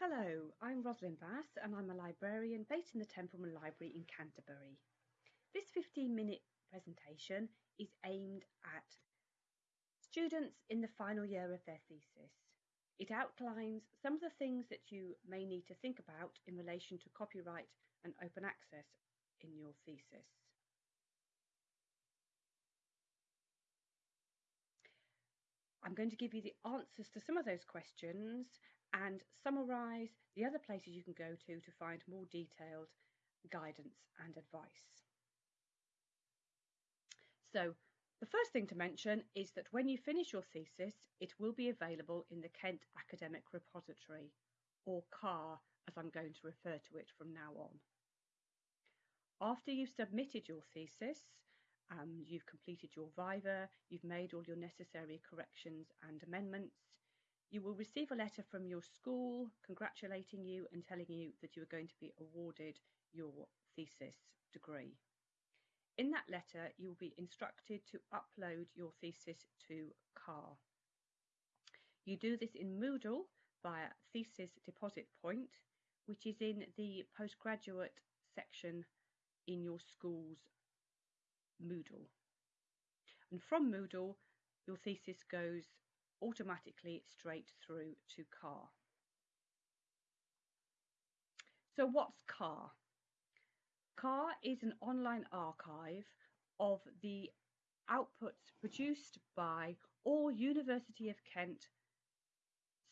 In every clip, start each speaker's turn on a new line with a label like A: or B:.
A: Hello, I'm Rosalind Bass and I'm a librarian based in the Templeman Library in Canterbury. This 15 minute presentation is aimed at students in the final year of their thesis. It outlines some of the things that you may need to think about in relation to copyright and open access in your thesis. I'm going to give you the answers to some of those questions and summarise the other places you can go to to find more detailed guidance and advice. So the first thing to mention is that when you finish your thesis, it will be available in the Kent Academic Repository, or KAR as I'm going to refer to it from now on. After you've submitted your thesis, um, you've completed your Viva, you've made all your necessary corrections and amendments, you will receive a letter from your school congratulating you and telling you that you are going to be awarded your thesis degree. In that letter, you will be instructed to upload your thesis to KAR. You do this in Moodle via Thesis Deposit Point, which is in the postgraduate section in your school's Moodle. And from Moodle, your thesis goes automatically straight through to KAR. So what's KAR? KAR is an online archive of the outputs produced by all University of Kent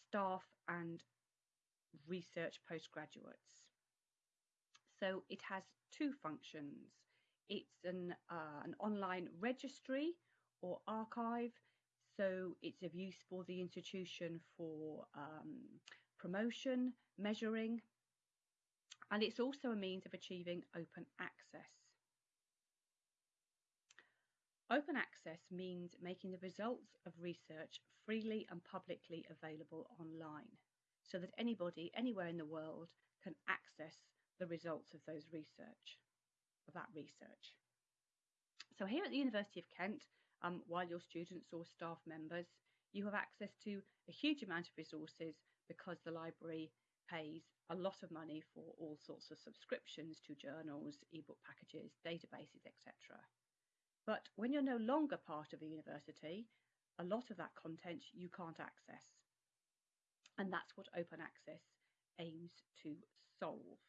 A: staff and research postgraduates. So it has two functions. It's an, uh, an online registry or archive so it's of use for the institution for um, promotion, measuring, and it's also a means of achieving open access. Open access means making the results of research freely and publicly available online so that anybody anywhere in the world can access the results of those research, of that research. So here at the University of Kent, um, while your students or staff members, you have access to a huge amount of resources because the library pays a lot of money for all sorts of subscriptions to journals, ebook packages, databases, etc. But when you're no longer part of a university, a lot of that content you can't access. And that's what open access aims to solve.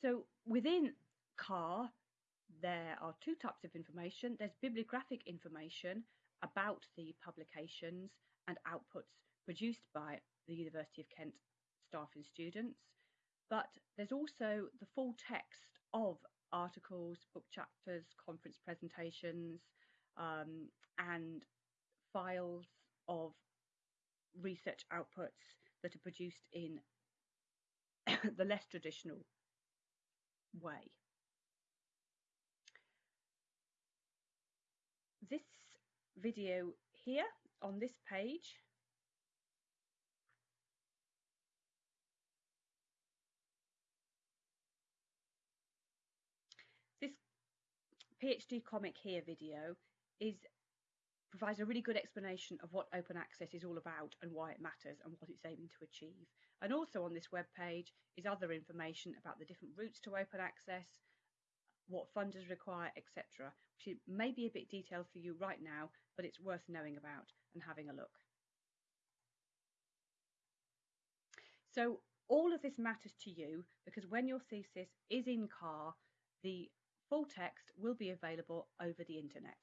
A: So within KAR, there are two types of information. There's bibliographic information about the publications and outputs produced by the University of Kent staff and students, but there's also the full text of articles, book chapters, conference presentations, um, and files of research outputs that are produced in the less traditional way. This video here on this page this PhD comic here video is provides a really good explanation of what open access is all about and why it matters and what it's aiming to achieve. And also on this web page is other information about the different routes to open access, what funders require, etc., which may be a bit detailed for you right now, but it's worth knowing about and having a look. So all of this matters to you because when your thesis is in KAR, the full text will be available over the internet.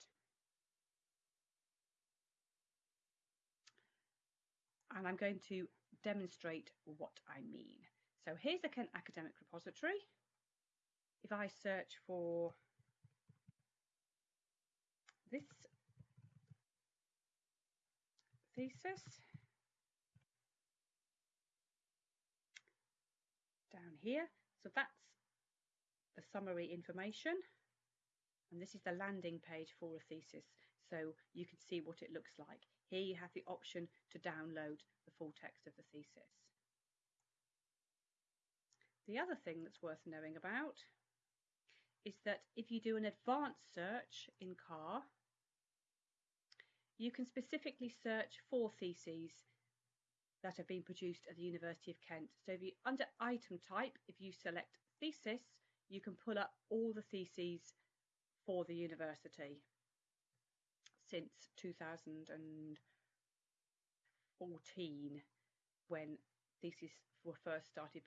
A: And I'm going to demonstrate what I mean. So here's an Academic Repository if I search for this thesis down here, so that's the summary information and this is the landing page for a thesis so you can see what it looks like. Here you have the option to download the full text of the thesis. The other thing that's worth knowing about is that if you do an advanced search in KAR, you can specifically search for theses that have been produced at the University of Kent. So if you, under item type, if you select thesis, you can pull up all the theses for the university since 2014 when theses were first started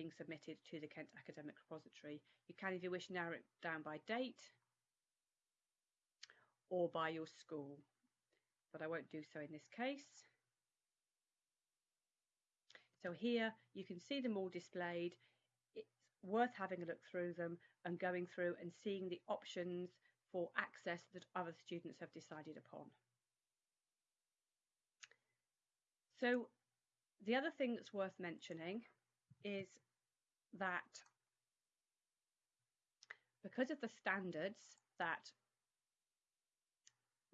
A: being submitted to the Kent Academic Repository. You can, if you wish, narrow it down by date or by your school, but I won't do so in this case. So here you can see them all displayed. It's worth having a look through them and going through and seeing the options for access that other students have decided upon. So the other thing that's worth mentioning is that because of the standards that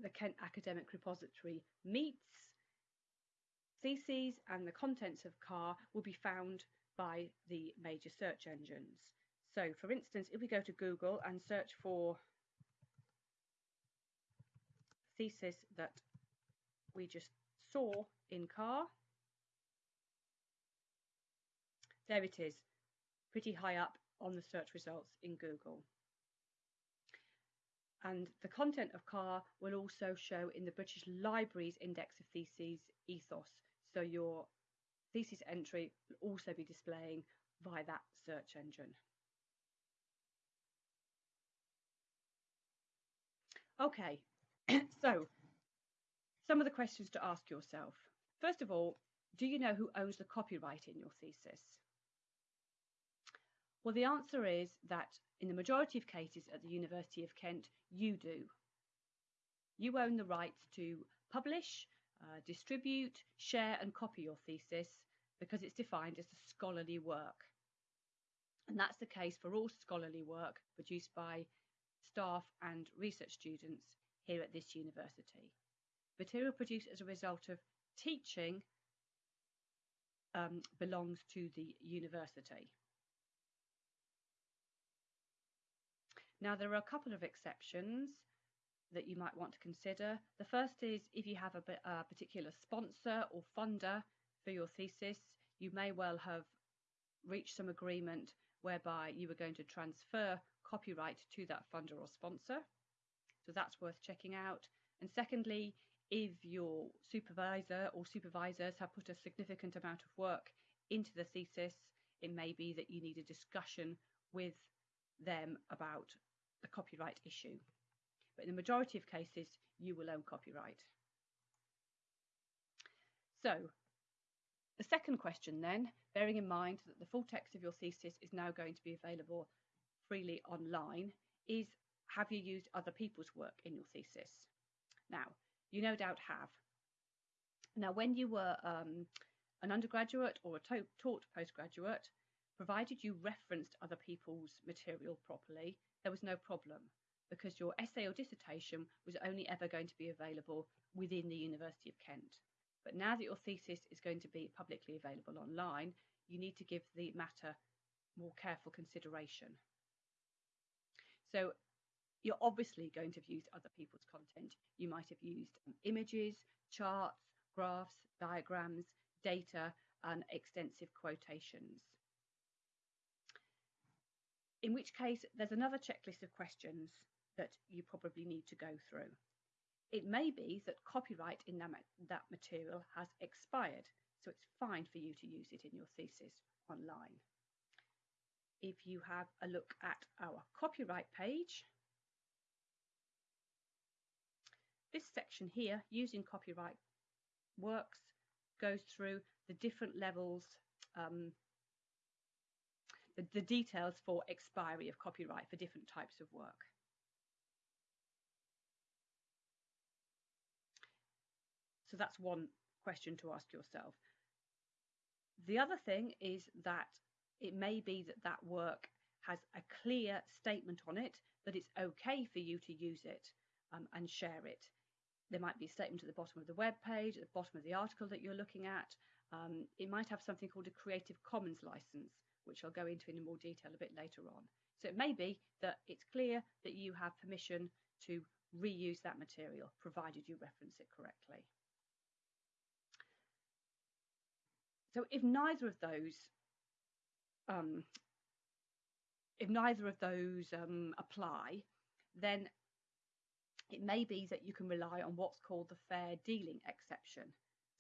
A: the Kent Academic Repository meets, theses and the contents of KAR will be found by the major search engines. So for instance, if we go to Google and search for thesis that we just saw in KAR, there it is, pretty high up on the search results in Google. And the content of KAR will also show in the British Library's Index of Theses EThOS. So your thesis entry will also be displaying via that search engine. Okay, so some of the questions to ask yourself. First of all, do you know who owns the copyright in your thesis? Well, the answer is that in the majority of cases at the University of Kent, you do. You own the rights to publish, uh, distribute, share and copy your thesis because it's defined as a scholarly work. And that's the case for all scholarly work produced by staff and research students here at this university. Material produced as a result of teaching um, belongs to the university. Now, there are a couple of exceptions that you might want to consider. The first is if you have a, a particular sponsor or funder for your thesis, you may well have reached some agreement whereby you were going to transfer copyright to that funder or sponsor. So that's worth checking out. And secondly, if your supervisor or supervisors have put a significant amount of work into the thesis, it may be that you need a discussion with them about the copyright issue. But in the majority of cases, you will own copyright. So the second question then, bearing in mind that the full text of your thesis is now going to be available freely online, is have you used other people's work in your thesis? Now, you no doubt have. Now, when you were um, an undergraduate or a taught postgraduate, provided you referenced other people's material properly, there was no problem because your essay or dissertation was only ever going to be available within the University of Kent. But now that your thesis is going to be publicly available online, you need to give the matter more careful consideration. So you're obviously going to have used other people's content. You might have used um, images, charts, graphs, diagrams, data, and extensive quotations in which case there's another checklist of questions that you probably need to go through. It may be that copyright in that, that material has expired, so it's fine for you to use it in your thesis online. If you have a look at our copyright page, this section here, using copyright works, goes through the different levels um, the, the details for expiry of copyright for different types of work. So that's one question to ask yourself. The other thing is that it may be that that work has a clear statement on it that it's okay for you to use it um, and share it. There might be a statement at the bottom of the web page, at the bottom of the article that you're looking at. Um, it might have something called a Creative Commons license, which I'll go into in more detail a bit later on. So it may be that it's clear that you have permission to reuse that material, provided you reference it correctly. so if neither of those um, if neither of those um, apply, then it may be that you can rely on what's called the fair dealing exception.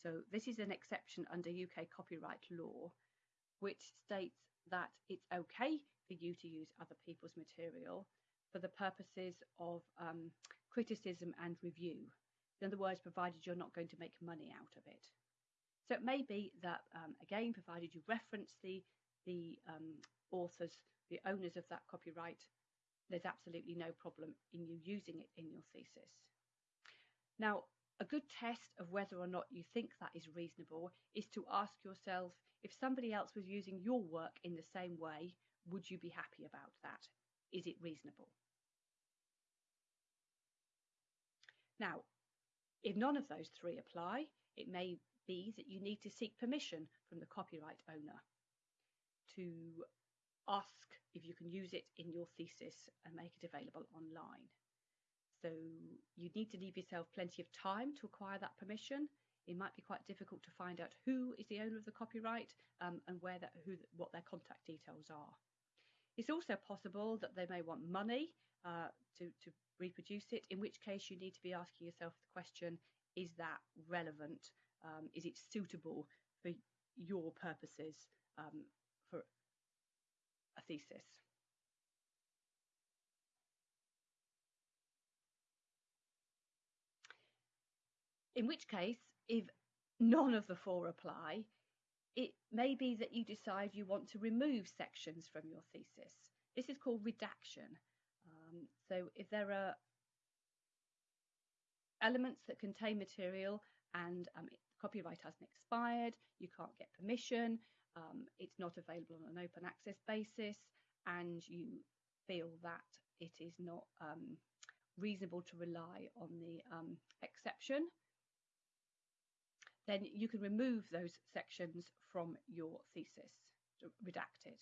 A: So this is an exception under UK copyright law, which states that it's okay for you to use other people's material for the purposes of um, criticism and review. In other words, provided you're not going to make money out of it. So it may be that, um, again, provided you reference the, the um, authors, the owners of that copyright, there's absolutely no problem in you using it in your thesis. Now, a good test of whether or not you think that is reasonable is to ask yourself if somebody else was using your work in the same way, would you be happy about that? Is it reasonable? Now, if none of those three apply, it may be that you need to seek permission from the copyright owner to ask if you can use it in your thesis and make it available online. So you need to leave yourself plenty of time to acquire that permission. It might be quite difficult to find out who is the owner of the copyright um, and where that, who, what their contact details are. It's also possible that they may want money uh, to, to reproduce it, in which case you need to be asking yourself the question, is that relevant? Um, is it suitable for your purposes um, for a thesis? In which case, if none of the four apply, it may be that you decide you want to remove sections from your thesis. This is called redaction. Um, so if there are elements that contain material and um, copyright hasn't expired, you can't get permission, um, it's not available on an open access basis, and you feel that it is not um, reasonable to rely on the um, exception, then you can remove those sections from your thesis, redacted.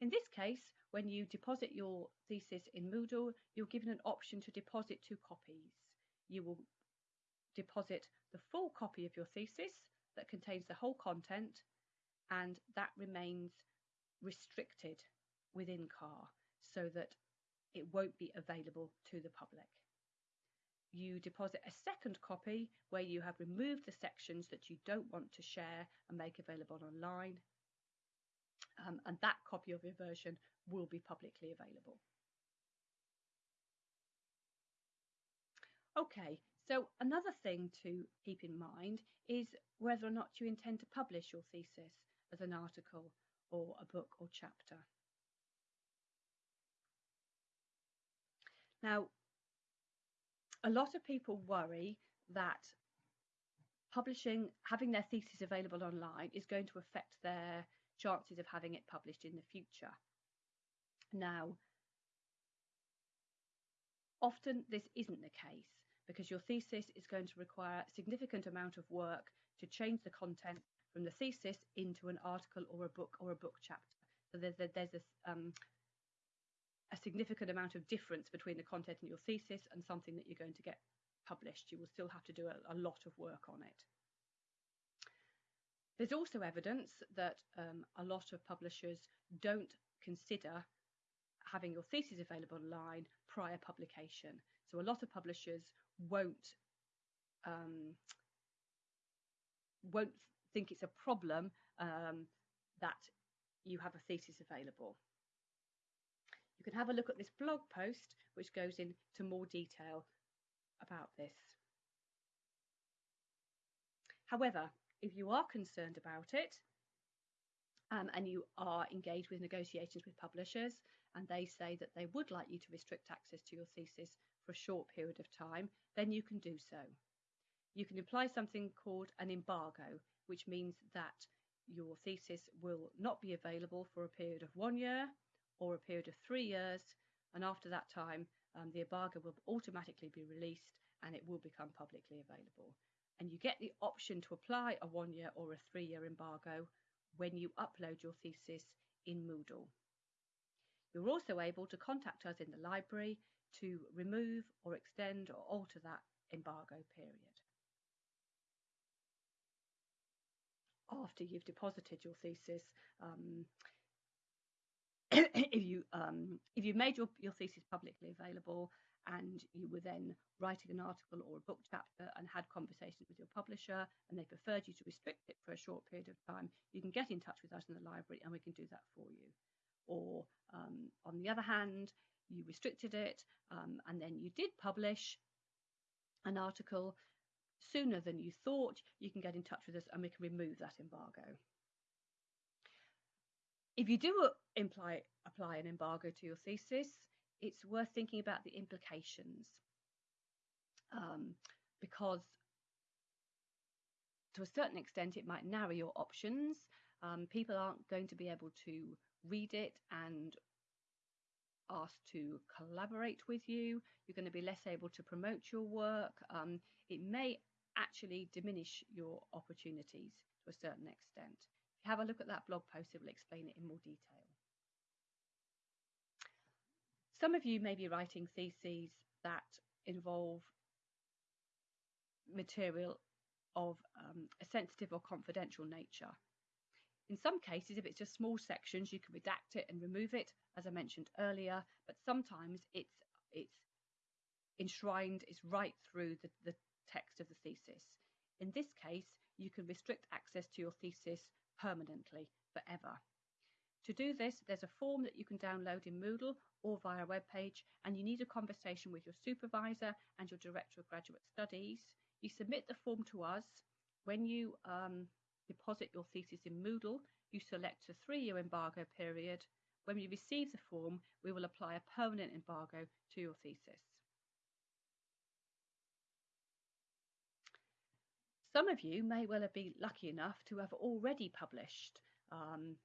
A: In this case, when you deposit your thesis in Moodle, you're given an option to deposit two copies. You will deposit the full copy of your thesis that contains the whole content and that remains restricted within KAR so that it won't be available to the public you deposit a second copy where you have removed the sections that you don't want to share and make available online. Um, and that copy of your version will be publicly available. Okay, so another thing to keep in mind is whether or not you intend to publish your thesis as an article or a book or chapter. Now, a lot of people worry that publishing, having their thesis available online is going to affect their chances of having it published in the future. Now, often this isn't the case because your thesis is going to require a significant amount of work to change the content from the thesis into an article or a book or a book chapter. So there's a, there's a, um, a significant amount of difference between the content in your thesis and something that you're going to get published. You will still have to do a, a lot of work on it. There's also evidence that um, a lot of publishers don't consider having your thesis available online prior publication. So a lot of publishers won't um, won't think it's a problem um, that you have a thesis available. Can have a look at this blog post, which goes into more detail about this. However, if you are concerned about it, um, and you are engaged with negotiations with publishers, and they say that they would like you to restrict access to your thesis for a short period of time, then you can do so. You can apply something called an embargo, which means that your thesis will not be available for a period of one year, or a period of three years, and after that time, um, the embargo will automatically be released and it will become publicly available. And you get the option to apply a one year or a three year embargo when you upload your thesis in Moodle. You're also able to contact us in the library to remove or extend or alter that embargo period. after you've deposited your thesis. Um, if you um, if you made your, your thesis publicly available and you were then writing an article or a book chapter and had conversations with your publisher and they preferred you to restrict it for a short period of time, you can get in touch with us in the library and we can do that for you. Or um, on the other hand, you restricted it um, and then you did publish an article sooner than you thought, you can get in touch with us and we can remove that embargo. If you do imply, apply an embargo to your thesis, it's worth thinking about the implications um, because to a certain extent it might narrow your options. Um, people aren't going to be able to read it and ask to collaborate with you. You're going to be less able to promote your work. Um, it may actually diminish your opportunities to a certain extent. Have a look at that blog post, it will explain it in more detail. Some of you may be writing theses that involve material of um, a sensitive or confidential nature. In some cases, if it's just small sections, you can redact it and remove it, as I mentioned earlier, but sometimes it's it's enshrined, it's right through the, the text of the thesis. In this case, you can restrict access to your thesis permanently, forever. To do this, there's a form that you can download in Moodle or via a web page, and you need a conversation with your supervisor and your Director of Graduate Studies. You submit the form to us. When you um, deposit your thesis in Moodle, you select a three-year embargo period. When you receive the form, we will apply a permanent embargo to your thesis. Some of you may well have been lucky enough to have already published um,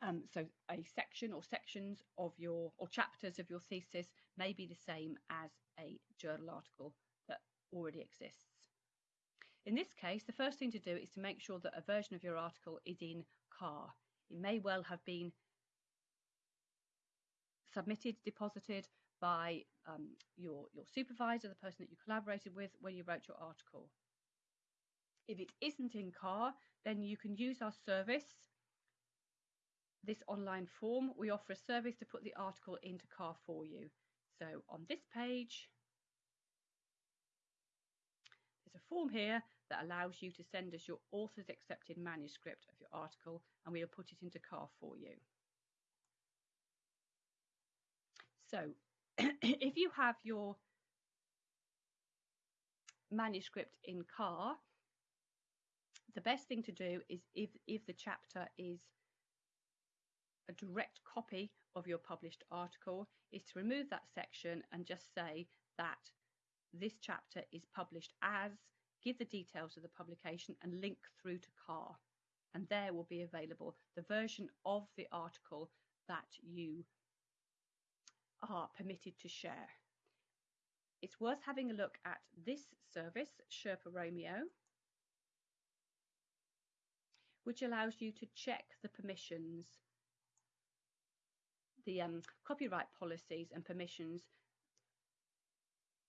A: um, so a section or sections of your or chapters of your thesis may be the same as a journal article that already exists. In this case, the first thing to do is to make sure that a version of your article is in KAR. It may well have been submitted, deposited by um, your, your supervisor, the person that you collaborated with when you wrote your article. If it isn't in KAR, then you can use our service this online form, we offer a service to put the article into KAR for you. So on this page, there's a form here that allows you to send us your author's accepted manuscript of your article and we'll put it into KAR for you. So if you have your manuscript in KAR, the best thing to do is if, if the chapter is a direct copy of your published article is to remove that section and just say that this chapter is published as, give the details of the publication and link through to KAR. And there will be available the version of the article that you are permitted to share. It's worth having a look at this service, Sherpa Romeo, which allows you to check the permissions the um, copyright policies and permissions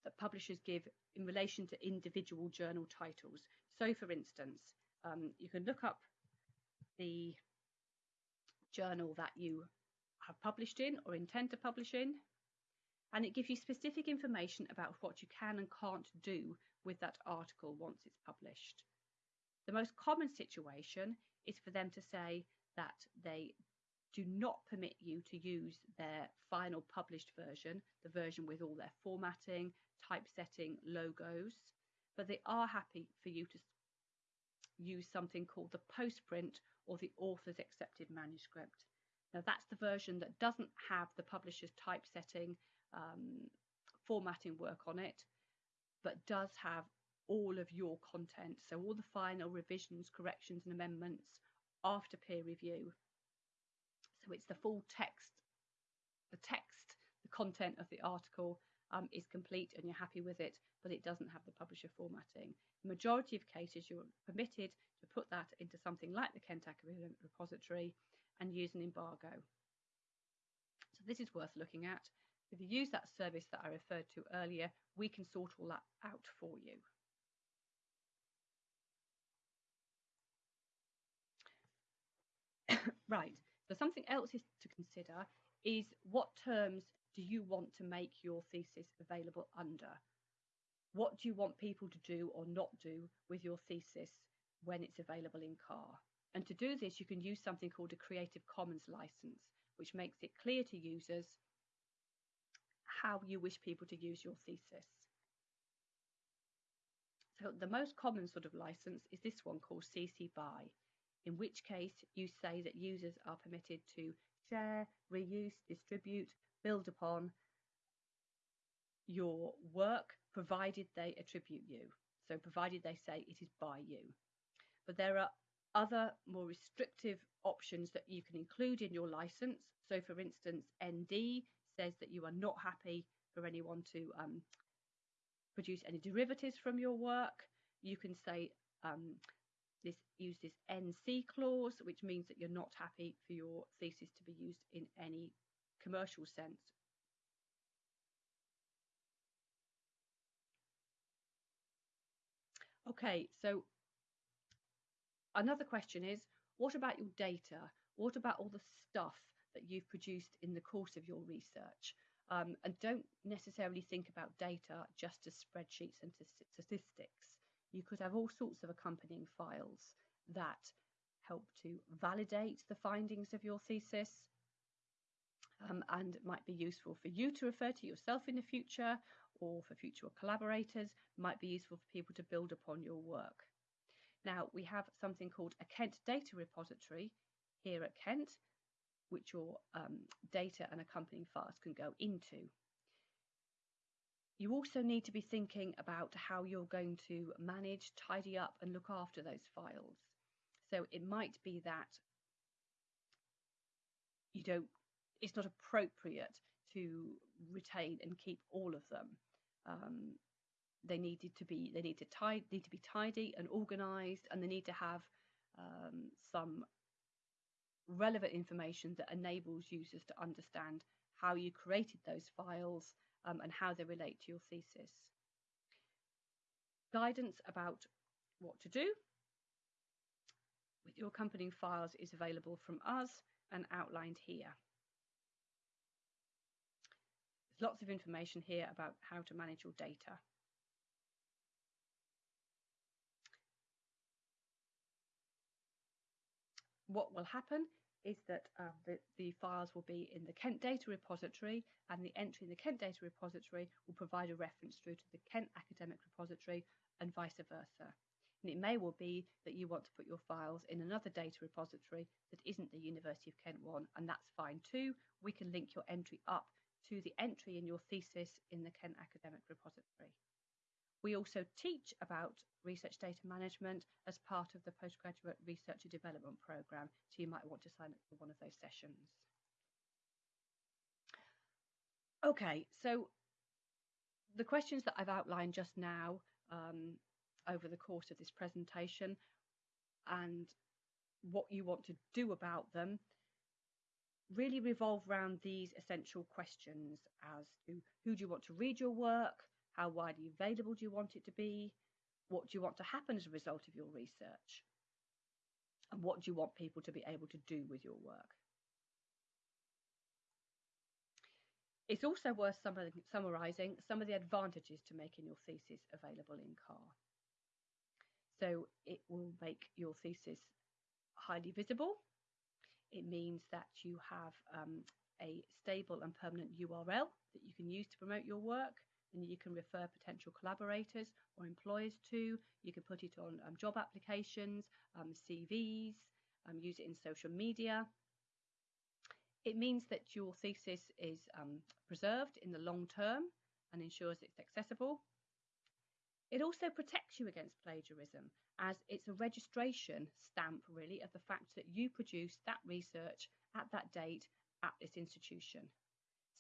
A: that publishers give in relation to individual journal titles. So, for instance, um, you can look up the journal that you have published in or intend to publish in, and it gives you specific information about what you can and can't do with that article once it's published. The most common situation is for them to say that they do not permit you to use their final published version, the version with all their formatting, typesetting, logos, but they are happy for you to use something called the postprint or the author's accepted manuscript. Now that's the version that doesn't have the publisher's typesetting, um, formatting work on it, but does have all of your content. So all the final revisions, corrections and amendments after peer review so it's the full text, the text, the content of the article um, is complete and you're happy with it, but it doesn't have the publisher formatting. The majority of cases you're permitted to put that into something like the Kent Academic Repository and use an embargo. So this is worth looking at. If you use that service that I referred to earlier, we can sort all that out for you. right, so something else is to consider is what terms do you want to make your thesis available under? What do you want people to do or not do with your thesis when it's available in KAR? And to do this, you can use something called a Creative Commons license, which makes it clear to users how you wish people to use your thesis. So the most common sort of license is this one called CC BY, in which case you say that users are permitted to share, reuse, distribute, build upon your work, provided they attribute you. So provided they say it is by you. But there are other more restrictive options that you can include in your license. So for instance, ND says that you are not happy for anyone to um, produce any derivatives from your work. You can say um, this use this NC clause, which means that you're not happy for your thesis to be used in any commercial sense. Okay, so another question is, what about your data? What about all the stuff that you've produced in the course of your research? Um, and don't necessarily think about data just as spreadsheets and statistics. You could have all sorts of accompanying files that help to validate the findings of your thesis um, and might be useful for you to refer to yourself in the future or for future collaborators, might be useful for people to build upon your work. Now, we have something called a Kent data repository here at Kent, which your um, data and accompanying files can go into. You also need to be thinking about how you're going to manage, tidy up, and look after those files. So it might be that you don't, it's not appropriate to retain and keep all of them. Um, they needed to be, they need to tidy, need to be tidy and organised, and they need to have um, some relevant information that enables users to understand how you created those files um, and how they relate to your thesis. Guidance about what to do with your accompanying files is available from us and outlined here. There's lots of information here about how to manage your data. What will happen is that um, the, the, files will be in the Kent Data Repository and the entry in the Kent Data Repository will provide a reference through to the Kent Academic Repository and vice versa. And it may well be that you want to put your files in another data repository that isn't the University of Kent one, and that's fine too. We can link your entry up to the entry in your thesis in the Kent Academic Repository. We also teach about research data management as part of the postgraduate research and development program, so you might want to sign up for one of those sessions. Okay, so the questions that I've outlined just now um, over the course of this presentation and what you want to do about them really revolve around these essential questions as to who do you want to read your work, how widely available do you want it to be? What do you want to happen as a result of your research? And what do you want people to be able to do with your work? It's also worth summarising some of the advantages to making your thesis available in KAR. So it will make your thesis highly visible. It means that you have um, a stable and permanent URL that you can use to promote your work and you can refer potential collaborators or employers to. You can put it on um, job applications, um, CVs, um, use it in social media. It means that your thesis is um, preserved in the long term and ensures it's accessible. It also protects you against plagiarism as it's a registration stamp really of the fact that you produced that research at that date at this institution.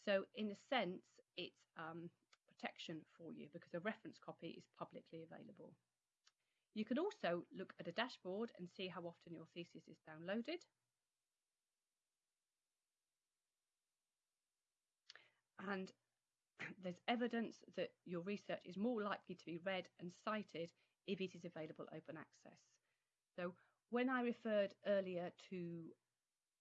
A: So in a sense, it's um, protection for you because a reference copy is publicly available. You can also look at a dashboard and see how often your thesis is downloaded. And there's evidence that your research is more likely to be read and cited if it is available open access. So when I referred earlier to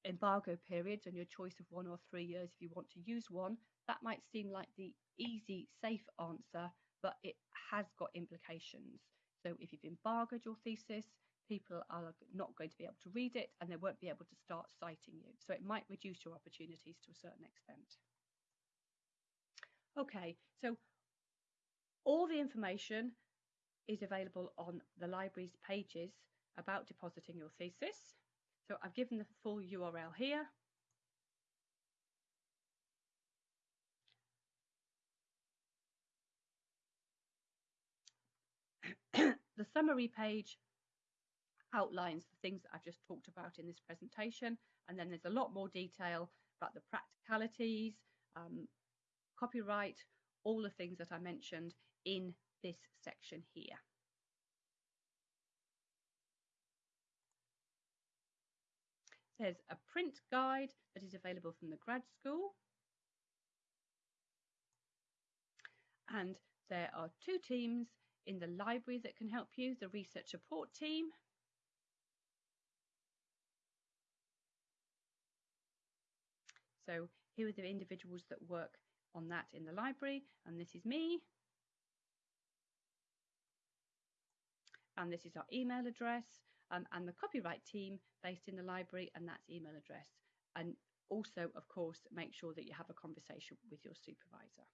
A: embargo periods and your choice of one or three years if you want to use one, that might seem like the easy, safe answer, but it has got implications. So if you've embargoed your thesis, people are not going to be able to read it and they won't be able to start citing you. So it might reduce your opportunities to a certain extent. Okay, so all the information is available on the library's pages about depositing your thesis. So I've given the full URL here. the summary page outlines the things that I've just talked about in this presentation and then there's a lot more detail about the practicalities, um, copyright, all the things that I mentioned in this section here. There's a print guide that is available from the grad school. And there are two teams in the library that can help you, the research support team So here are the individuals that work on that in the library, and this is me. And this is our email address, um, and the copyright team based in the library, and that's email address. And also, of course, make sure that you have a conversation with your supervisor.